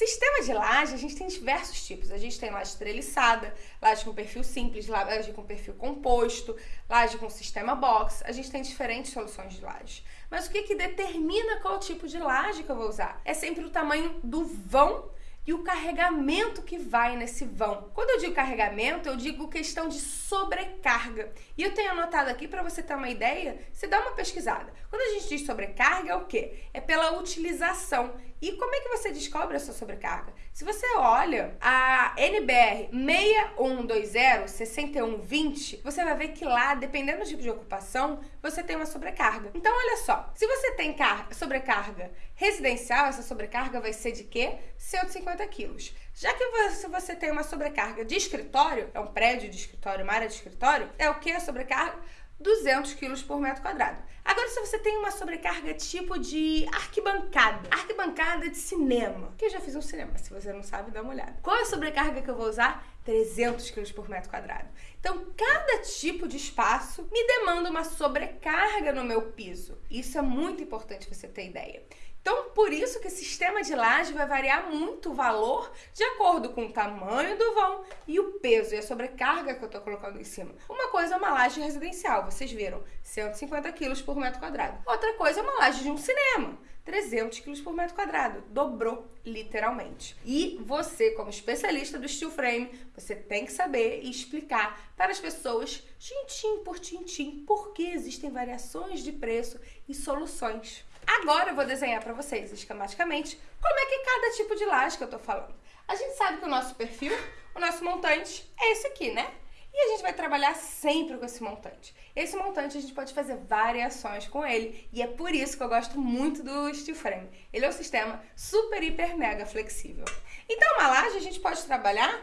Sistema de laje, a gente tem diversos tipos. A gente tem laje treliçada, laje com perfil simples, laje com perfil composto, laje com sistema box. A gente tem diferentes soluções de laje. Mas o que, que determina qual tipo de laje que eu vou usar? É sempre o tamanho do vão e o carregamento que vai nesse vão. Quando eu digo carregamento, eu digo questão de sobrecarga. E eu tenho anotado aqui para você ter uma ideia, você dá uma pesquisada. Quando a gente diz sobrecarga, é o quê? É pela utilização. E como é que você descobre essa sobrecarga? Se você olha a NBR 6120 6120, você vai ver que lá, dependendo do tipo de ocupação, você tem uma sobrecarga. Então, olha só, se você tem sobrecarga residencial, essa sobrecarga vai ser de quê? 150 quilos. Já que você, você tem uma sobrecarga de escritório, é um prédio de escritório, uma área de escritório, é o que a sobrecarga? 200 quilos por metro quadrado. Agora, se você tem uma sobrecarga tipo de arquibancada, arquibancada de cinema, que eu já fiz um cinema, se você não sabe, dá uma olhada. Qual é a sobrecarga que eu vou usar? 300 quilos por metro quadrado. Então, cada tipo de espaço me demanda uma sobrecarga no meu piso. Isso é muito importante você ter ideia. Então, por isso que o sistema de laje vai variar muito o valor de acordo com o tamanho do vão e o peso e a sobrecarga que eu estou colocando em cima. Uma coisa é uma laje residencial, vocês viram, 150 quilos por metro quadrado. Outra coisa é uma laje de um cinema, 300 quilos por metro quadrado. Dobrou, literalmente. E você, como especialista do steel frame, você tem que saber e explicar para as pessoas, tintim por tintim, por que existem variações de preço e soluções. Agora eu vou desenhar para vocês esquematicamente como é que é cada tipo de laje que eu tô falando. A gente sabe que o nosso perfil, o nosso montante é esse aqui, né? E a gente vai trabalhar sempre com esse montante. Esse montante a gente pode fazer variações com ele e é por isso que eu gosto muito do steel frame. Ele é um sistema super, hiper, mega flexível. Então, uma laje a gente pode trabalhar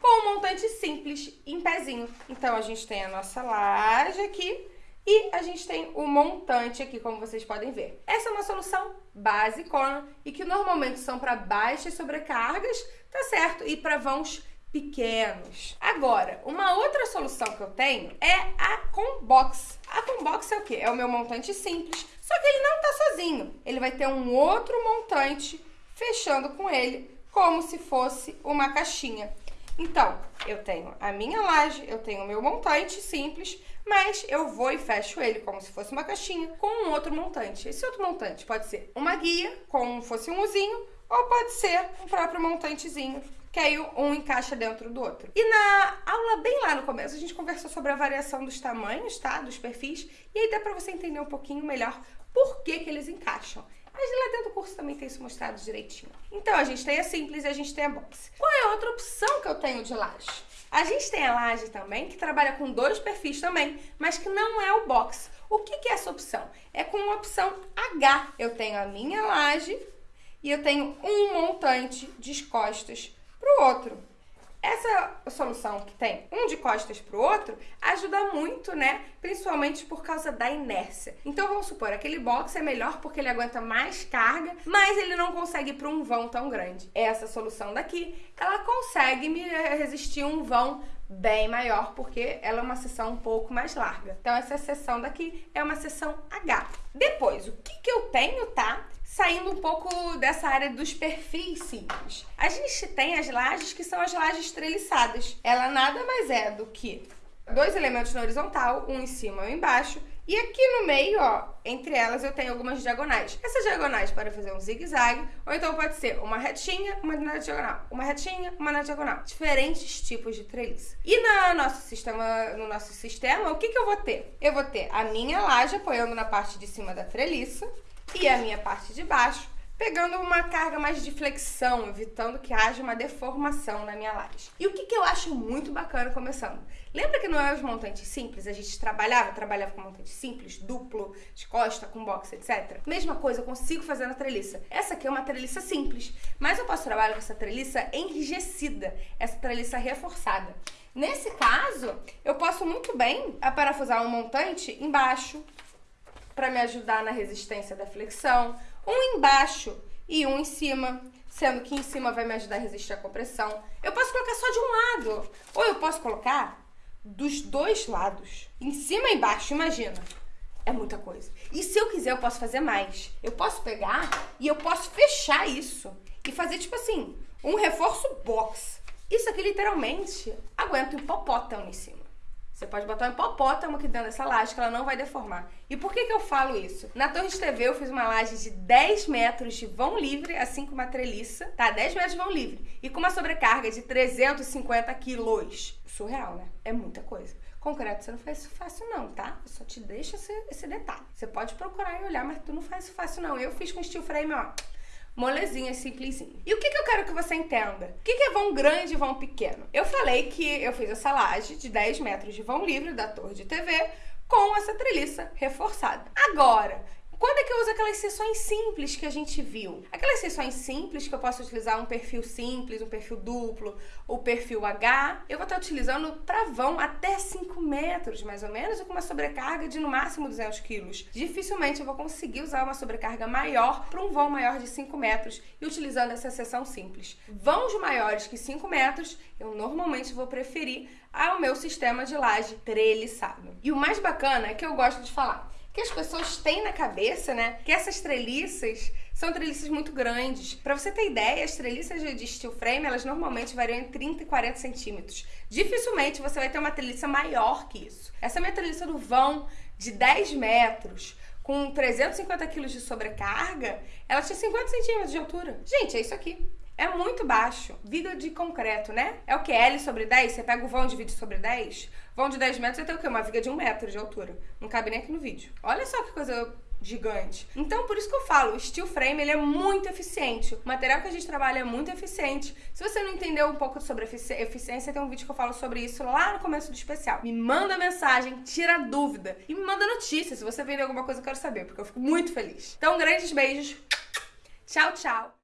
com um montante simples, em pezinho. Então, a gente tem a nossa laje aqui e a gente tem o montante aqui, como vocês podem ver. Essa é uma solução basicona e que normalmente são para baixas sobrecargas, tá certo? E para vãos pequenos. Agora, uma outra solução que eu tenho é a Combox. A Combox é o quê? É o meu montante simples, só que ele não tá sozinho. Ele vai ter um outro montante fechando com ele, como se fosse uma caixinha. Então, eu tenho a minha laje, eu tenho o meu montante simples, mas eu vou e fecho ele como se fosse uma caixinha com um outro montante. Esse outro montante pode ser uma guia, como fosse um usinho, ou pode ser um próprio montantezinho, que aí um encaixa dentro do outro. E na aula bem lá no começo, a gente conversou sobre a variação dos tamanhos, tá? Dos perfis, e aí dá pra você entender um pouquinho melhor por que que eles encaixam. Mas lá dentro do curso também tem isso mostrado direitinho. Então, a gente tem a simples e a gente tem a box. Qual é a outra opção que eu tenho de laje? A gente tem a laje também, que trabalha com dois perfis também, mas que não é o box. O que, que é essa opção? É com a opção H. Eu tenho a minha laje e eu tenho um montante de costas para o outro. Essa solução que tem um de costas para o outro ajuda muito, né? Principalmente por causa da inércia. Então vamos supor, aquele box é melhor porque ele aguenta mais carga, mas ele não consegue ir para um vão tão grande. Essa solução daqui, ela consegue me resistir um vão bem maior, porque ela é uma seção um pouco mais larga. Então, essa seção daqui é uma seção H. Depois, o que, que eu tenho, tá? saindo um pouco dessa área dos perfis simples. A gente tem as lajes que são as lajes treliçadas. Ela nada mais é do que dois elementos na horizontal, um em cima e um embaixo, e aqui no meio, ó, entre elas eu tenho algumas diagonais. Essas diagonais podem fazer um zigue-zague, ou então pode ser uma retinha, uma na diagonal, uma retinha, uma na diagonal. Diferentes tipos de treliça. E no nosso sistema, no nosso sistema, o que, que eu vou ter? Eu vou ter a minha laje apoiando na parte de cima da treliça, e a minha parte de baixo, pegando uma carga mais de flexão, evitando que haja uma deformação na minha laje. E o que, que eu acho muito bacana começando? Lembra que não é os montantes simples? A gente trabalhava, trabalhava com montante simples, duplo, de costa, com box, etc. Mesma coisa, eu consigo fazer na treliça. Essa aqui é uma treliça simples, mas eu posso trabalhar com essa treliça enrijecida, essa treliça reforçada. Nesse caso, eu posso muito bem aparafusar um montante embaixo, para me ajudar na resistência da flexão, um embaixo e um em cima, sendo que em cima vai me ajudar a resistir à compressão. Eu posso colocar só de um lado, ou eu posso colocar dos dois lados, em cima e embaixo, imagina. É muita coisa. E se eu quiser, eu posso fazer mais. Eu posso pegar e eu posso fechar isso e fazer, tipo assim, um reforço box. Isso aqui, literalmente, aguenta um hipopótamo em cima. Você pode botar um hipopótamo aqui dentro dessa laje que ela não vai deformar. E por que, que eu falo isso? Na Torre de TV eu fiz uma laje de 10 metros de vão livre, assim como uma treliça, tá? 10 metros de vão livre. E com uma sobrecarga de 350 quilos. Surreal, né? É muita coisa. Concreto você não faz isso fácil não, tá? Eu só te deixo esse, esse detalhe. Você pode procurar e olhar, mas tu não faz isso fácil não. Eu fiz com steel frame, ó molezinha, simplesinho. E o que, que eu quero que você entenda? O que, que é vão grande e vão pequeno? Eu falei que eu fiz essa laje de 10 metros de vão livre da torre de TV com essa treliça reforçada. Agora, que eu uso aquelas sessões simples que a gente viu? Aquelas sessões simples que eu posso utilizar um perfil simples, um perfil duplo, o perfil H, eu vou estar utilizando para vão até 5 metros, mais ou menos, com uma sobrecarga de no máximo 200 quilos. Dificilmente eu vou conseguir usar uma sobrecarga maior para um vão maior de 5 metros e utilizando essa seção simples. Vãos maiores que 5 metros, eu normalmente vou preferir ao meu sistema de laje treliçado. E o mais bacana é que eu gosto de falar que as pessoas têm na cabeça, né? Que essas treliças são treliças muito grandes. Para você ter ideia, as treliças de steel frame, elas normalmente variam entre 30 e 40 centímetros. Dificilmente você vai ter uma treliça maior que isso. Essa minha treliça do vão de 10 metros, com 350 quilos de sobrecarga, ela tinha 50 centímetros de altura. Gente, é isso aqui. É muito baixo. Viga de concreto, né? É o que? L sobre 10? Você pega o vão e divide sobre 10? Vão de 10 metros, tem o quê? Uma viga de 1 metro de altura. Não cabe nem aqui no vídeo. Olha só que coisa gigante. Então, por isso que eu falo, o steel frame ele é muito eficiente. O material que a gente trabalha é muito eficiente. Se você não entendeu um pouco sobre eficiência, tem um vídeo que eu falo sobre isso lá no começo do especial. Me manda mensagem, tira dúvida e me manda notícia se você vender alguma coisa, eu quero saber, porque eu fico muito feliz. Então, grandes beijos. Tchau, tchau.